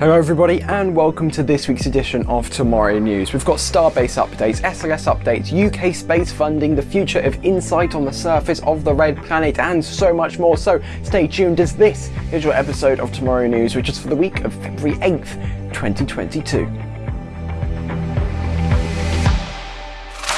Hello everybody and welcome to this week's edition of Tomorrow News. We've got Starbase updates, SLS updates, UK space funding, the future of InSight on the surface of the Red Planet and so much more. So stay tuned as this is your episode of Tomorrow News which is for the week of February 8th, 2022.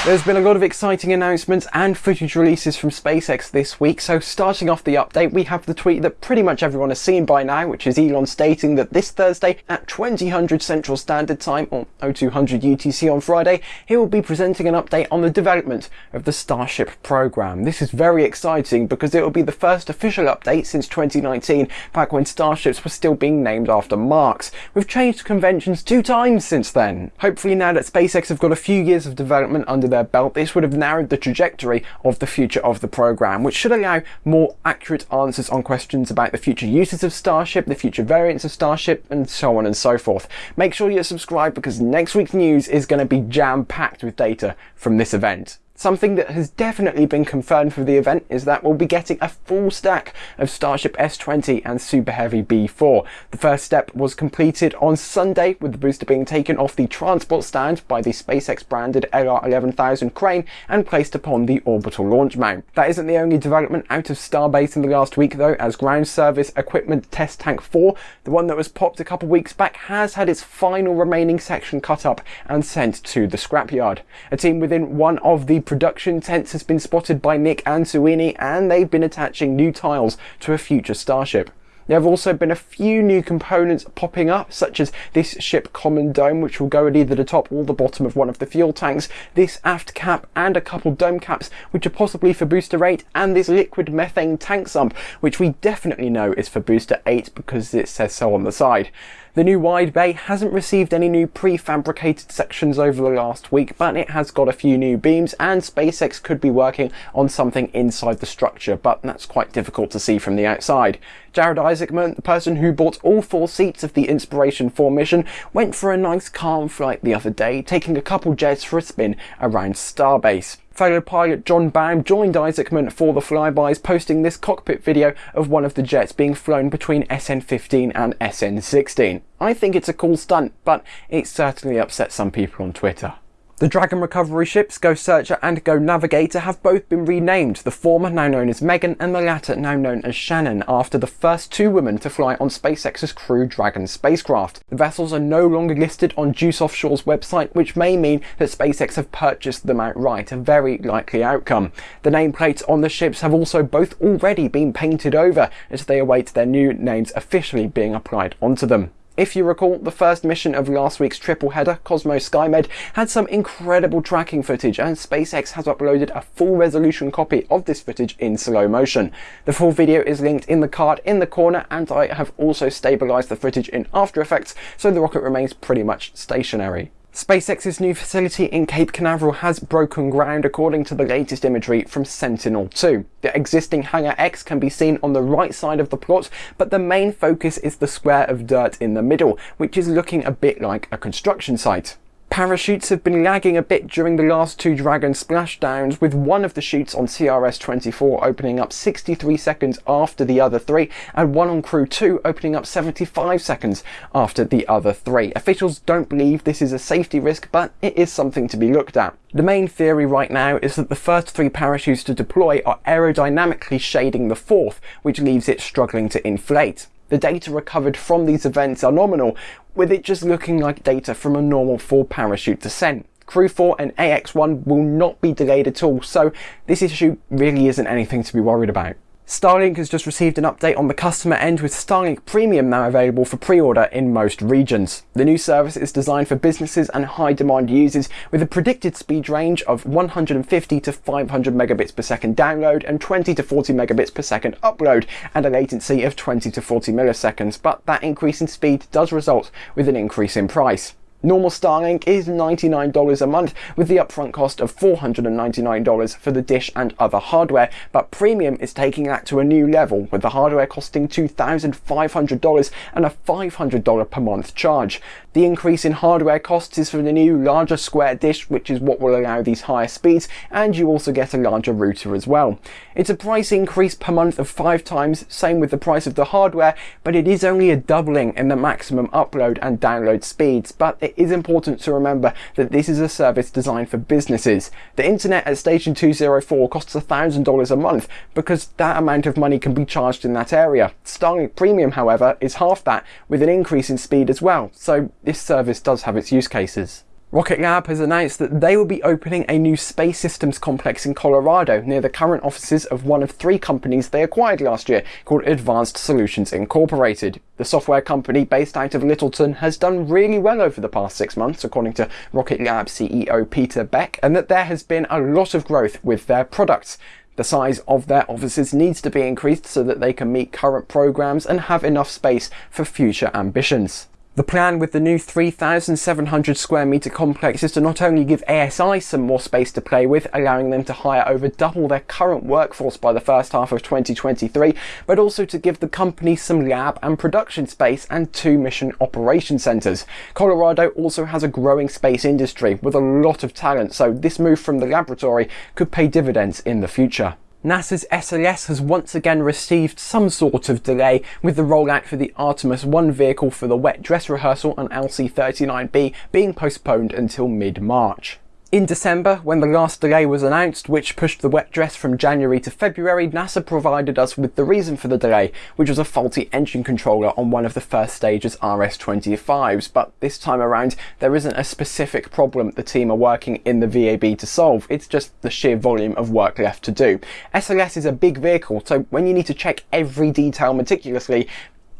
There's been a lot of exciting announcements and footage releases from SpaceX this week, so starting off the update we have the tweet that pretty much everyone has seen by now, which is Elon stating that this Thursday at 2000 Central Standard Time, or 0200 UTC on Friday, he will be presenting an update on the development of the Starship program. This is very exciting because it will be the first official update since 2019, back when Starships were still being named after marks. We've changed conventions two times since then. Hopefully now that SpaceX have got a few years of development under their their belt, this would have narrowed the trajectory of the future of the program, which should allow more accurate answers on questions about the future uses of Starship, the future variants of Starship, and so on and so forth. Make sure you're subscribed because next week's news is going to be jam-packed with data from this event. Something that has definitely been confirmed for the event is that we'll be getting a full stack of Starship S20 and Super Heavy B4. The first step was completed on Sunday with the booster being taken off the transport stand by the SpaceX branded LR11000 crane and placed upon the orbital launch mount. That isn't the only development out of Starbase in the last week though, as Ground Service Equipment Test Tank 4, the one that was popped a couple weeks back, has had its final remaining section cut up and sent to the scrapyard. A team within one of the production tents has been spotted by Nic Ansuini and they've been attaching new tiles to a future Starship. There have also been a few new components popping up, such as this ship common dome, which will go at either the top or the bottom of one of the fuel tanks, this aft cap and a couple dome caps, which are possibly for booster 8, and this liquid methane tank sump, which we definitely know is for booster 8 because it says so on the side. The new wide bay hasn't received any new prefabricated sections over the last week, but it has got a few new beams and SpaceX could be working on something inside the structure, but that's quite difficult to see from the outside. Jared Isaacman, the person who bought all four seats of the Inspiration 4 mission, went for a nice calm flight the other day, taking a couple jets for a spin around Starbase. Fellow pilot John Baum joined Isaacman for the flybys, posting this cockpit video of one of the jets being flown between SN15 and SN16. I think it's a cool stunt, but it certainly upset some people on Twitter. The Dragon recovery ships Go Searcher and Go Navigator have both been renamed, the former now known as Megan and the latter now known as Shannon, after the first two women to fly on SpaceX's Crew Dragon spacecraft. The vessels are no longer listed on Guice Offshore's website, which may mean that SpaceX have purchased them outright, a very likely outcome. The nameplates on the ships have also both already been painted over as they await their new names officially being applied onto them. If you recall, the first mission of last week's triple header, Cosmos Skymed, had some incredible tracking footage and SpaceX has uploaded a full resolution copy of this footage in slow motion. The full video is linked in the card in the corner and I have also stabilised the footage in After Effects so the rocket remains pretty much stationary. SpaceX's new facility in Cape Canaveral has broken ground according to the latest imagery from Sentinel-2. The existing Hangar X can be seen on the right side of the plot, but the main focus is the square of dirt in the middle, which is looking a bit like a construction site. Parachutes have been lagging a bit during the last two Dragon splashdowns, with one of the chutes on CRS-24 opening up 63 seconds after the other three, and one on Crew 2 opening up 75 seconds after the other three. Officials don't believe this is a safety risk, but it is something to be looked at. The main theory right now is that the first three parachutes to deploy are aerodynamically shading the fourth, which leaves it struggling to inflate. The data recovered from these events are nominal, with it just looking like data from a normal full parachute descent. Crew 4 and AX1 will not be delayed at all, so this issue really isn't anything to be worried about. Starlink has just received an update on the customer end with Starlink Premium now available for pre-order in most regions. The new service is designed for businesses and high demand users with a predicted speed range of 150 to 500 megabits per second download and 20 to 40 megabits per second upload and a latency of 20 to 40 milliseconds, but that increase in speed does result with an increase in price. Normal Starlink is $99 a month with the upfront cost of $499 for the dish and other hardware, but Premium is taking that to a new level with the hardware costing $2,500 and a $500 per month charge. The increase in hardware costs is for the new larger square dish which is what will allow these higher speeds and you also get a larger router as well. It's a price increase per month of 5 times, same with the price of the hardware, but it is only a doubling in the maximum upload and download speeds, but it is important to remember that this is a service designed for businesses. The internet at Station 204 costs $1,000 a month because that amount of money can be charged in that area. Starlink Premium, however, is half that with an increase in speed as well, so this service does have its use cases. Rocket Lab has announced that they will be opening a new space systems complex in Colorado near the current offices of one of three companies they acquired last year called Advanced Solutions Incorporated. The software company based out of Littleton has done really well over the past six months according to Rocket Lab CEO Peter Beck and that there has been a lot of growth with their products. The size of their offices needs to be increased so that they can meet current programs and have enough space for future ambitions. The plan with the new 3,700 square metre complex is to not only give ASI some more space to play with, allowing them to hire over double their current workforce by the first half of 2023, but also to give the company some lab and production space and two mission operation centres. Colorado also has a growing space industry with a lot of talent, so this move from the laboratory could pay dividends in the future. NASA's SLS has once again received some sort of delay with the rollout for the Artemis 1 vehicle for the wet dress rehearsal on LC-39B being postponed until mid-March. In December, when the last delay was announced, which pushed the wet dress from January to February, NASA provided us with the reason for the delay, which was a faulty engine controller on one of the first stage's RS-25s. But this time around, there isn't a specific problem the team are working in the VAB to solve, it's just the sheer volume of work left to do. SLS is a big vehicle, so when you need to check every detail meticulously,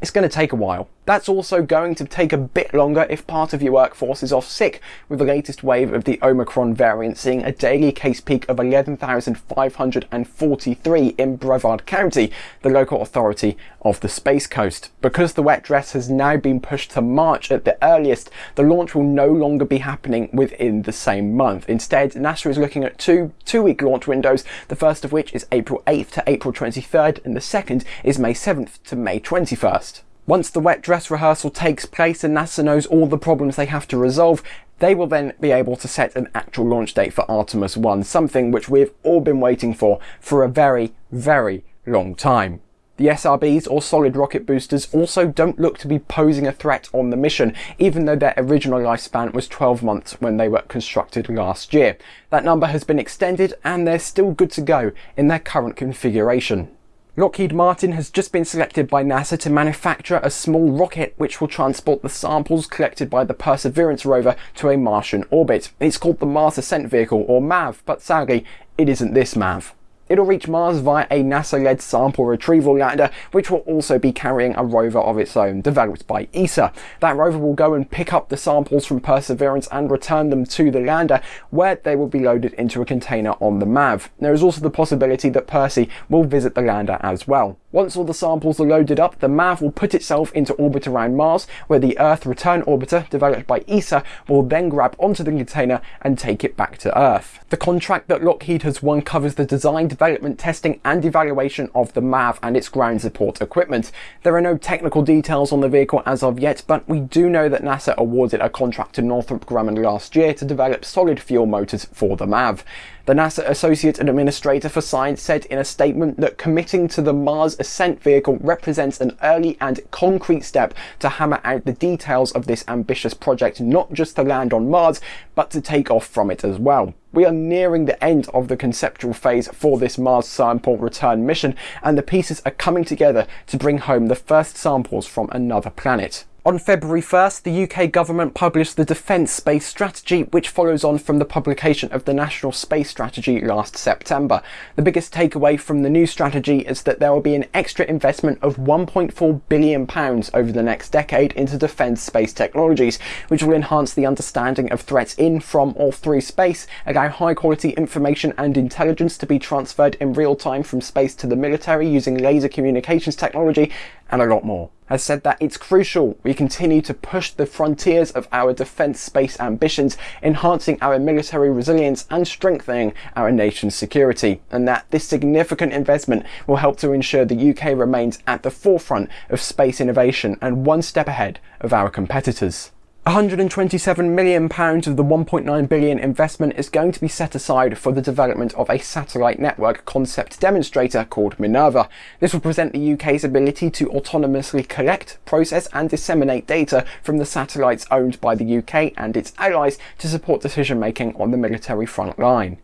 it's going to take a while. That's also going to take a bit longer if part of your workforce is off sick, with the latest wave of the Omicron variant seeing a daily case peak of 11,543 in Brevard County, the local authority of the Space Coast. Because the wet dress has now been pushed to March at the earliest, the launch will no longer be happening within the same month. Instead, NASA is looking at two two-week launch windows, the first of which is April 8th to April 23rd, and the second is May 7th to May 21st. Once the wet dress rehearsal takes place and NASA knows all the problems they have to resolve, they will then be able to set an actual launch date for Artemis 1, something which we've all been waiting for for a very, very long time. The SRBs or solid rocket boosters also don't look to be posing a threat on the mission, even though their original lifespan was 12 months when they were constructed last year. That number has been extended and they're still good to go in their current configuration. Lockheed Martin has just been selected by NASA to manufacture a small rocket which will transport the samples collected by the Perseverance rover to a Martian orbit. It's called the Mars Ascent Vehicle, or MAV, but sadly, it isn't this MAV. It'll reach Mars via a NASA-led sample retrieval lander, which will also be carrying a rover of its own, developed by ESA. That rover will go and pick up the samples from Perseverance and return them to the lander, where they will be loaded into a container on the MAV. There is also the possibility that Percy will visit the lander as well. Once all the samples are loaded up, the MAV will put itself into orbit around Mars, where the Earth Return Orbiter, developed by ESA, will then grab onto the container and take it back to Earth. The contract that Lockheed has won covers the design, development, testing and evaluation of the MAV and its ground support equipment. There are no technical details on the vehicle as of yet, but we do know that NASA awarded a contract to Northrop Grumman last year to develop solid fuel motors for the MAV. The NASA Associate Administrator for Science said in a statement that committing to the Mars Ascent vehicle represents an early and concrete step to hammer out the details of this ambitious project, not just to land on Mars, but to take off from it as well. We are nearing the end of the conceptual phase for this Mars sample return mission, and the pieces are coming together to bring home the first samples from another planet. On February 1st, the UK government published the Defence Space Strategy, which follows on from the publication of the National Space Strategy last September. The biggest takeaway from the new strategy is that there will be an extra investment of £1.4 billion over the next decade into defence space technologies, which will enhance the understanding of threats in, from, or through space, allow high quality information and intelligence to be transferred in real time from space to the military using laser communications technology, and a lot more has said that it's crucial we continue to push the frontiers of our defence space ambitions, enhancing our military resilience and strengthening our nation's security, and that this significant investment will help to ensure the UK remains at the forefront of space innovation and one step ahead of our competitors. 127 million pounds of the 1.9 billion investment is going to be set aside for the development of a satellite network concept demonstrator called Minerva. This will present the UK's ability to autonomously collect, process and disseminate data from the satellites owned by the UK and its allies to support decision making on the military front line.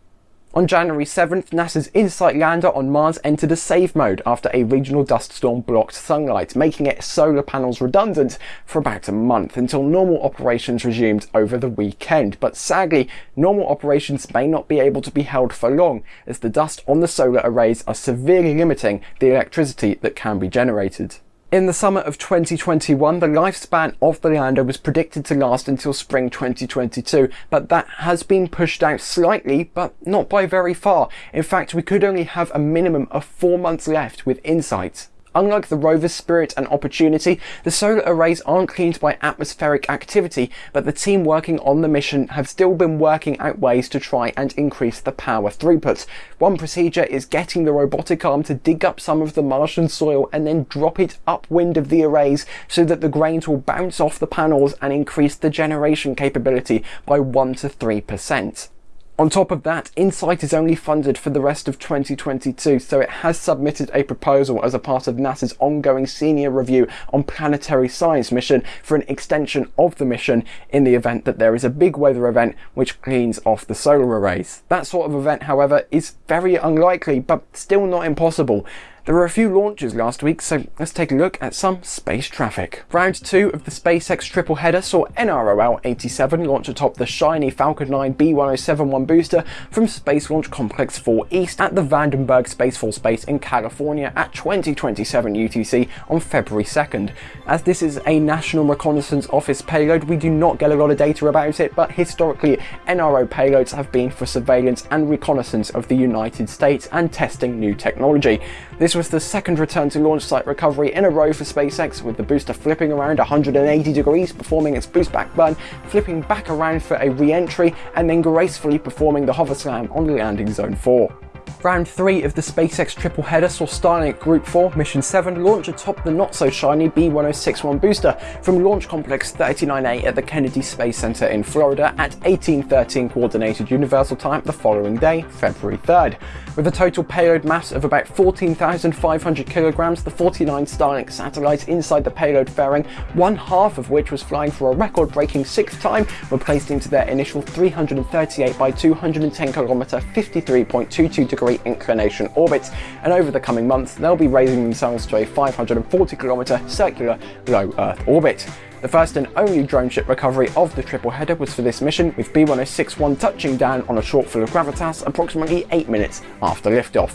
On January 7th, NASA's InSight lander on Mars entered a safe mode after a regional dust storm blocked sunlight, making its solar panels redundant for about a month until normal operations resumed over the weekend. But sadly, normal operations may not be able to be held for long, as the dust on the solar arrays are severely limiting the electricity that can be generated. In the summer of 2021, the lifespan of the lander was predicted to last until spring 2022, but that has been pushed out slightly, but not by very far. In fact, we could only have a minimum of four months left with InSight. Unlike the rover's Spirit and Opportunity, the solar arrays aren't cleaned by atmospheric activity, but the team working on the mission have still been working out ways to try and increase the power throughput. One procedure is getting the robotic arm to dig up some of the Martian soil and then drop it upwind of the arrays so that the grains will bounce off the panels and increase the generation capability by 1 to 3%. On top of that, InSight is only funded for the rest of 2022, so it has submitted a proposal as a part of NASA's ongoing senior review on planetary science mission for an extension of the mission in the event that there is a big weather event which cleans off the solar arrays. That sort of event, however, is very unlikely, but still not impossible. There were a few launches last week, so let's take a look at some space traffic. Round 2 of the SpaceX triple header saw NROL-87 launch atop the shiny Falcon 9 B1071 booster from Space Launch Complex 4 East at the Vandenberg Space Force Base in California at 2027 UTC on February 2nd. As this is a National Reconnaissance Office payload, we do not get a lot of data about it, but historically NRO payloads have been for surveillance and reconnaissance of the United States and testing new technology. This was the second return to launch site recovery in a row for SpaceX, with the booster flipping around 180 degrees, performing its boost back burn, flipping back around for a re-entry, and then gracefully performing the hover slam on landing zone 4. Round 3 of the SpaceX triple header saw Starlink Group 4 Mission 7 launch atop the not-so-shiny B-1061 booster from Launch Complex 39A at the Kennedy Space Center in Florida at 1813 Coordinated Universal Time the following day, February 3rd. With a total payload mass of about 14,500 kilograms, the 49 Starlink satellites inside the payload fairing, one half of which was flying for a record-breaking sixth time, were placed into their initial 338 by 210 kilometer 53.22 degree inclination orbits, and over the coming months they'll be raising themselves to a 540 kilometer circular low Earth orbit. The first and only drone ship recovery of the triple header was for this mission, with B-1061 touching down on a shortfall of gravitas approximately 8 minutes after liftoff.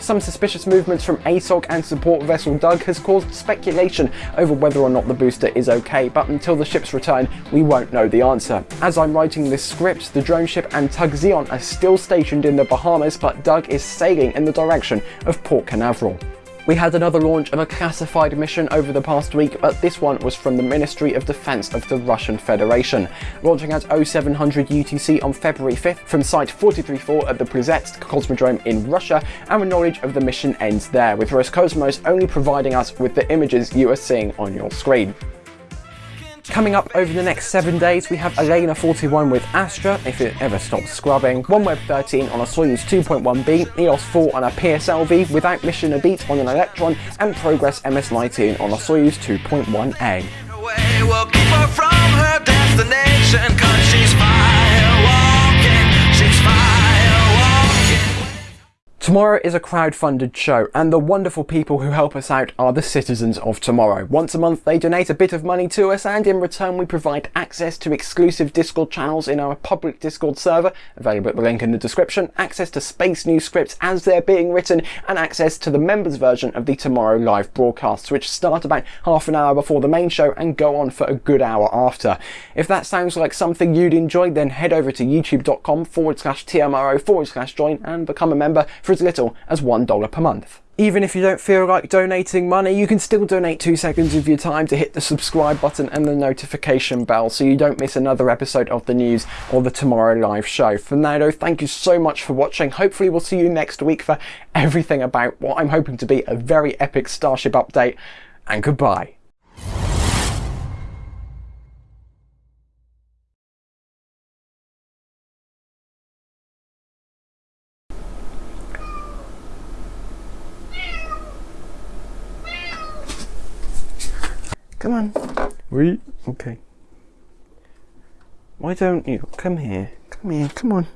Some suspicious movements from ASOG and support vessel Doug has caused speculation over whether or not the booster is okay, but until the ship's return, we won't know the answer. As I'm writing this script, the drone ship and Tug Zion are still stationed in the Bahamas, but Doug is sailing in the direction of Port Canaveral. We had another launch of a classified mission over the past week, but this one was from the Ministry of Defense of the Russian Federation. Launching at 0700 UTC on February 5th from Site 434 at the Plesetsk Cosmodrome in Russia, and our knowledge of the mission ends there, with Roscosmos only providing us with the images you are seeing on your screen. Coming up over the next seven days, we have ELaNa 41 with Astra, if it ever stops scrubbing, OneWeb 13 on a Soyuz 2.1B, EOS 4 on a PSLV without mission a beat on an Electron, and Progress MS-19 on a Soyuz 2.1A. Tomorrow is a crowd-funded show, and the wonderful people who help us out are the citizens of tomorrow. Once a month they donate a bit of money to us, and in return we provide access to exclusive Discord channels in our public Discord server, available at the link in the description, access to Space News scripts as they're being written, and access to the members version of the Tomorrow live broadcasts, which start about half an hour before the main show and go on for a good hour after. If that sounds like something you'd enjoy, then head over to youtube.com forward slash TMRO forward slash join and become a member for as little as $1 per month. Even if you don't feel like donating money, you can still donate two seconds of your time to hit the subscribe button and the notification bell so you don't miss another episode of the news or the Tomorrow Live show. For now though, thank you so much for watching. Hopefully we'll see you next week for everything about what I'm hoping to be a very epic Starship update, and goodbye. Come okay. Why don't you come here? Come here. Come on.